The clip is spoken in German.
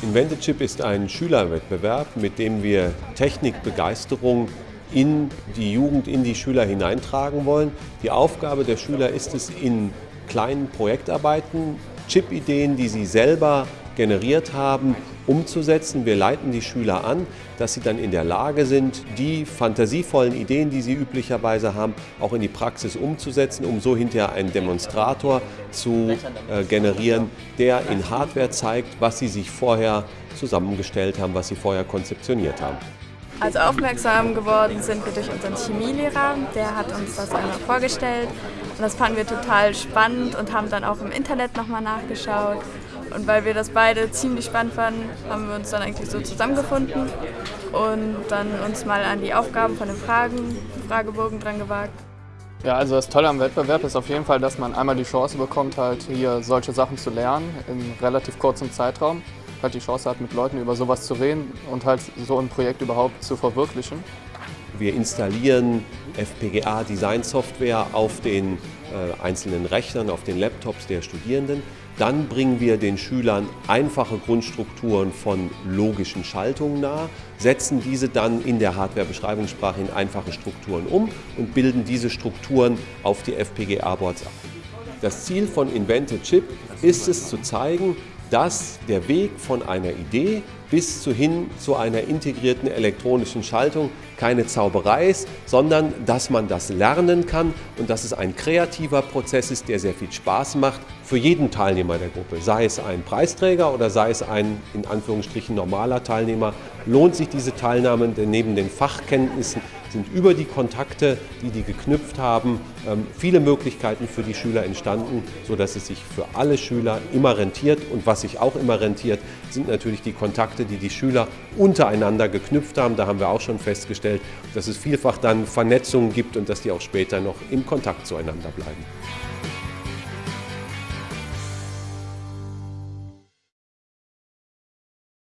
Invented ist ein Schülerwettbewerb, mit dem wir Technikbegeisterung in die Jugend, in die Schüler hineintragen wollen. Die Aufgabe der Schüler ist es, in kleinen Projektarbeiten Chip-Ideen, die sie selber generiert haben, umzusetzen. Wir leiten die Schüler an, dass sie dann in der Lage sind, die fantasievollen Ideen, die sie üblicherweise haben, auch in die Praxis umzusetzen, um so hinterher einen Demonstrator zu äh, generieren, der in Hardware zeigt, was sie sich vorher zusammengestellt haben, was sie vorher konzeptioniert haben. Also aufmerksam geworden sind wir durch unseren Chemielehrer, der hat uns das einmal vorgestellt und das fanden wir total spannend und haben dann auch im Internet nochmal nachgeschaut. Und weil wir das beide ziemlich spannend fanden, haben wir uns dann eigentlich so zusammengefunden und dann uns mal an die Aufgaben von den Fragen, Fragebogen dran gewagt. Ja, also das Tolle am Wettbewerb ist auf jeden Fall, dass man einmal die Chance bekommt, halt hier solche Sachen zu lernen in relativ kurzem Zeitraum. Halt die Chance hat, mit Leuten über sowas zu reden und halt so ein Projekt überhaupt zu verwirklichen. Wir installieren FPGA-Design-Software auf den äh, einzelnen Rechnern, auf den Laptops der Studierenden. Dann bringen wir den Schülern einfache Grundstrukturen von logischen Schaltungen nahe, setzen diese dann in der Hardware-Beschreibungssprache in einfache Strukturen um und bilden diese Strukturen auf die FPGA-Boards ab. Das Ziel von Invented Chip ist es zu zeigen, dass der Weg von einer Idee bis zu hin zu einer integrierten elektronischen Schaltung keine Zauberei ist, sondern dass man das lernen kann und dass es ein kreativer Prozess ist, der sehr viel Spaß macht für jeden Teilnehmer der Gruppe. Sei es ein Preisträger oder sei es ein in Anführungsstrichen normaler Teilnehmer, lohnt sich diese Teilnahme, denn neben den Fachkenntnissen sind über die Kontakte, die die geknüpft haben, ähm, viele Möglichkeiten für die Schüler entstanden, sodass es sich für alle Schüler immer rentiert. Und was sich auch immer rentiert, sind natürlich die Kontakte, die die Schüler untereinander geknüpft haben. Da haben wir auch schon festgestellt, dass es vielfach dann Vernetzungen gibt und dass die auch später noch im Kontakt zueinander bleiben.